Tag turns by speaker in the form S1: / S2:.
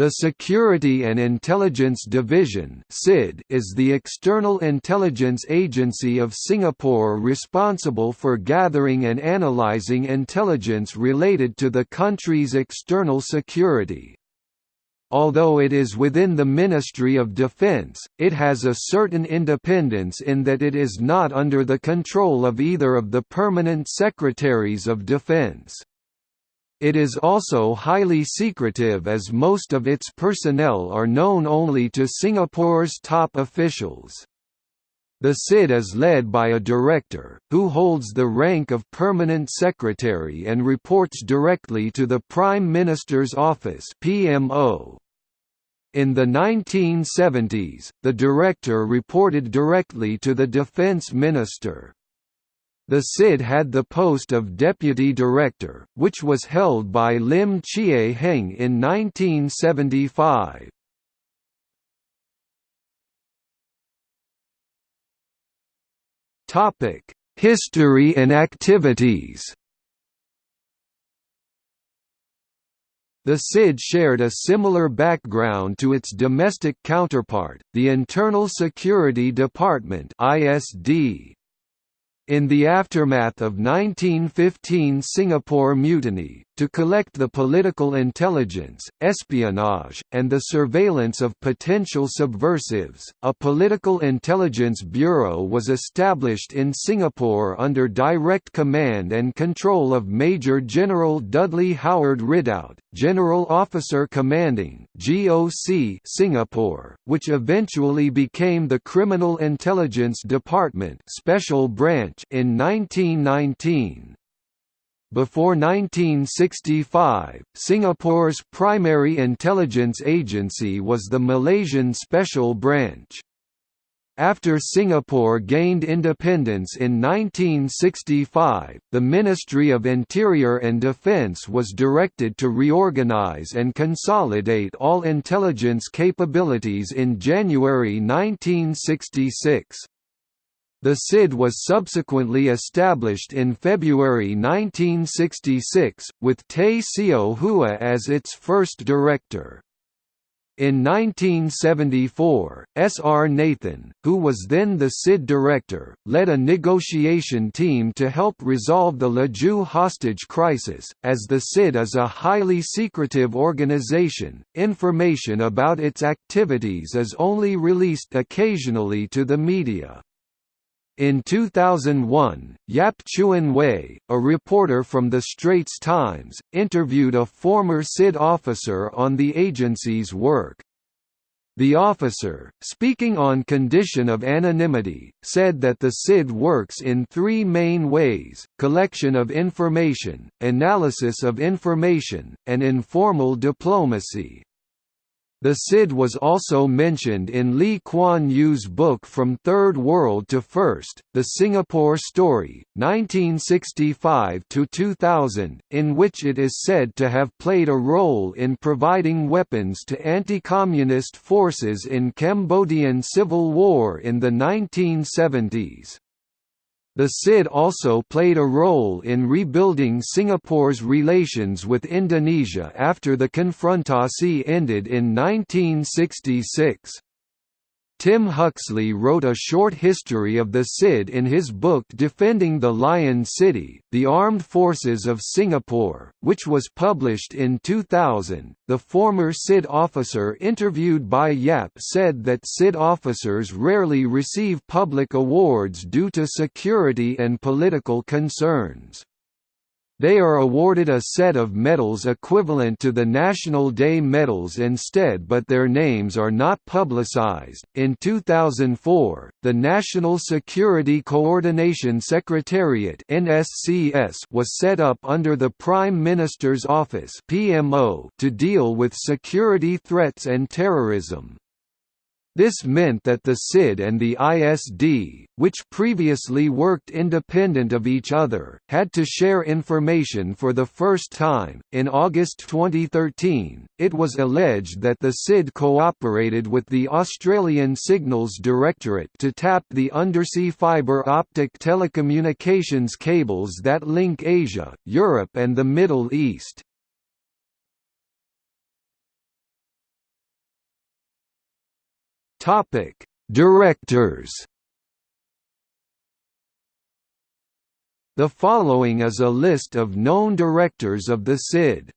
S1: The Security and Intelligence Division is the external intelligence agency of Singapore responsible for gathering and analysing intelligence related to the country's external security. Although it is within the Ministry of Defence, it has a certain independence in that it is not under the control of either of the permanent Secretaries of Defence. It is also highly secretive as most of its personnel are known only to Singapore's top officials. The SID is led by a director, who holds the rank of permanent secretary and reports directly to the Prime Minister's office PMO. In the 1970s, the director reported directly to the defense minister. The SID had the post of deputy director, which was held by Lim Chie Heng in 1975. Topic: History and activities. The SID shared a similar background to its domestic counterpart, the Internal Security Department (ISD). In the aftermath of 1915 Singapore Mutiny, to collect the political intelligence, espionage, and the surveillance of potential subversives, a Political Intelligence Bureau was established in Singapore under direct command and control of Major General Dudley Howard Ridout, General Officer Commanding GOC Singapore, which eventually became the Criminal Intelligence Department Special Branch in 1919. Before 1965, Singapore's primary intelligence agency was the Malaysian Special Branch. After Singapore gained independence in 1965, the Ministry of Interior and Defence was directed to reorganise and consolidate all intelligence capabilities in January 1966. The SID was subsequently established in February 1966, with Tay Seow Huah as its first director. In 1974, S. R. Nathan, who was then the SID director, led a negotiation team to help resolve the Laju hostage crisis. As the SID is a highly secretive organization, information about its activities is only released occasionally to the media. In 2001, Yap Chuan Wei, a reporter from The Straits Times, interviewed a former SID officer on the agency's work. The officer, speaking on condition of anonymity, said that the SID works in three main ways, collection of information, analysis of information, and informal diplomacy. The SID was also mentioned in Lee Kuan Yew's book From Third World to First, The Singapore Story, 1965–2000, in which it is said to have played a role in providing weapons to anti-communist forces in Cambodian civil war in the 1970s. The SID also played a role in rebuilding Singapore's relations with Indonesia after the confrontasi ended in 1966. Tim Huxley wrote a short history of the SID in his book Defending the Lion City, The Armed Forces of Singapore, which was published in 2000. The former SID officer interviewed by Yap said that SID officers rarely receive public awards due to security and political concerns. They are awarded a set of medals equivalent to the National Day medals instead, but their names are not publicized. In 2004, the National Security Coordination Secretariat (NSCS) was set up under the Prime Minister's Office (PMO) to deal with security threats and terrorism. This meant that the SID and the ISD, which previously worked independent of each other, had to share information for the first time. In August 2013, it was alleged that the SID cooperated with the Australian Signals Directorate to tap the undersea fibre optic telecommunications cables that link Asia, Europe, and the Middle East. Topic: Directors. The following is a list of known directors of the SID.